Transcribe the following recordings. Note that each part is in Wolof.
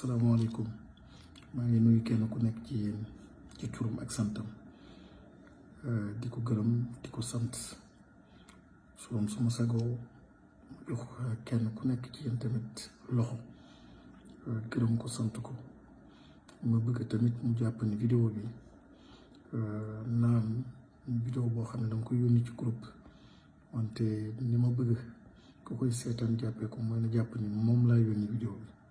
asalaamaaleykum maa ngi nuyu kenn ku nekk ci yéen ci turam ak santam euh, di ko gërëm di ko sant su doon suma sagoo jox kenn ku nekk ci yéen tamit loxo gërëm ko sant ko ma bëgg tamit mu jàpp ni vidéo bi euh, naam vidéo boo xam ne dama ko yónni ci groupe wante ni ma bëgg ku koy seetaan jàppee ko mooy na jàpp ni moom laa yónni vidéo bi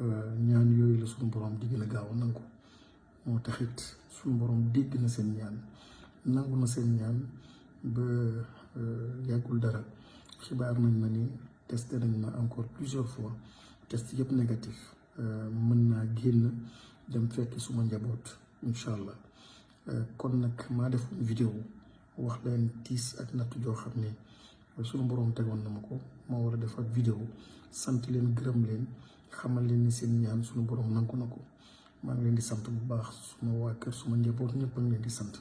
euh, ñaan yooyu la suñu borom di gën a gaaw a nangu moo taxit suñu borom dégg na seen ñaan nangu na seen ñaan ba euh, yàggul dara xibaar nañ ma ni testé nañ ma encore plusieurs fois test yëpp négatif euh, mën naa génn dem fekk suma njaboot incha allah euh, kon nag maa def vidéo wax leen tiis ak natt joo xam ne suñu boroom tegoon na ma ko moo war a def ak vidéo sant leen gërëm leen xamal leen ni seen ñaan suñu boroom nangu na ko maa ngi leen di sant bu baax suma waa kër suma njaboot ñëpp a ngi leen di sant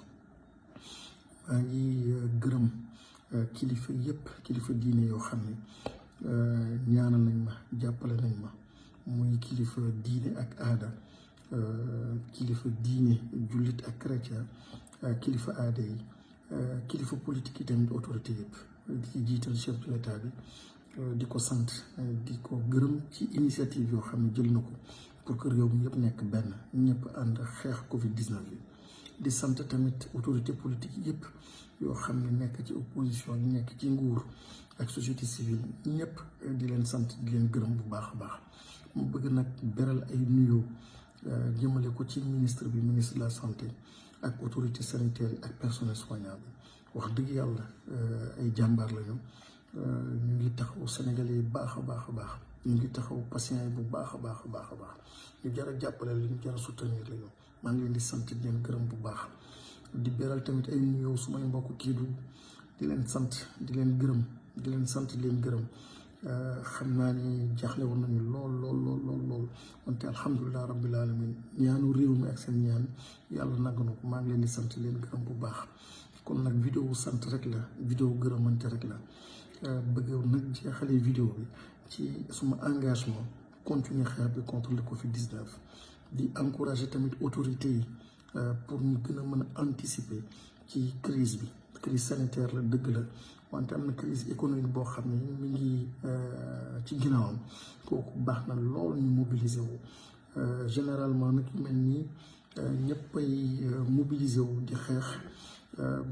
maa ngi euh, gërëm euh, kilifa yëpp kilifa diine yoo xam ne euh, ñaanal nañ ma jàppale nañ ma muy kilifa diine ak aada euh, kilifa diine jullit ak chrétien euh, kilifa aada yi euh, kilifa politique yi tamit autorité yëpp di ci jiital chef de l'état bi di ko sant di ko gërëm ci initiative yoo xam ne jël na ko pour que réew mi yëpp nekk benn ñëpp ànd xeex Covid 19 bi di sant tamit autorité politique yëpp yoo xam ne nekk ci opposition yi nekk ci nguur ak société civile ñëpp di leen sant di leen gërëm bu baax a baax. mu bëgg nag beral ay nuyoo euh, jëmale ko ci ministre bi ministre de la santé ak autorité sanitaire ak personnel soignant bi wax dëgg yàlla euh, ay jàmbaar lañu euh, ñu ngi taxaw Sénégalais yi baax a baax a baax ñu ngi taxaw patients yi bu baax a baax a baax a baax ñu jar a jàppale li ñu jar a soutenir lañu maa ngi leen di sant di leen gërëm bu baax di beral tamit ay nuyoo su may mbokk kii du di leen sant di leen gërëm di leen sant di leen gërëm euh, xam naa ni jaaxle woon nañu lool lool lool lool lool wante alhamdulilah rabbil alamin ñaanu réew mi ak seen ñaan yàlla nag na ko maa ngi leen di sant leen gërëm bu baax kon nag vidéo sant rek la vidéo gërëmante rek la euh, bëgg nag jeexalee vidéo bi ci suma engagement continuer xeex bi contre le Covid 19 di encourager tamit autorité yi euh, pour ñu gën a mën a anticiper ci crise bi crise sanitaire la dëgg la wante am na crise économique boo xam ne mi ngi euh, ci ginnaawam kooku baax na lool ñu mobiliser wu euh, généralement nag mel nii ñëpp ay mobiliser wu di xeex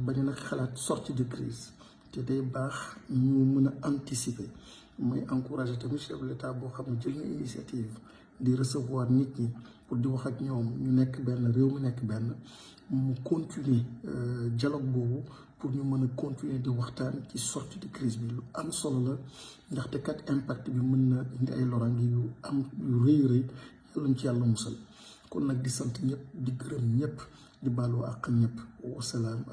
bañ nag xalaat sortie de crise te day baax ñu mën a anticiper mooy encourager tamit chef de l'État boo xam ne jël na initiative di recevoir nit ñi pour di wax ak ñoom ñu nekk benn réew mi nekk benn mu continuer euh, dialogue boobu pour ñu mën a continuer di waxtaan ci sortie de crise bi lu am solo la ndaxte kat impact bi mën na indi ay loraange yu am yu rëy rëy yàlla ñu ci yàlla musal kon nag di sant ñëpp di gërëm ñëpp di baalu àq ñëpp wasalaam